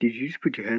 Did you just put your hand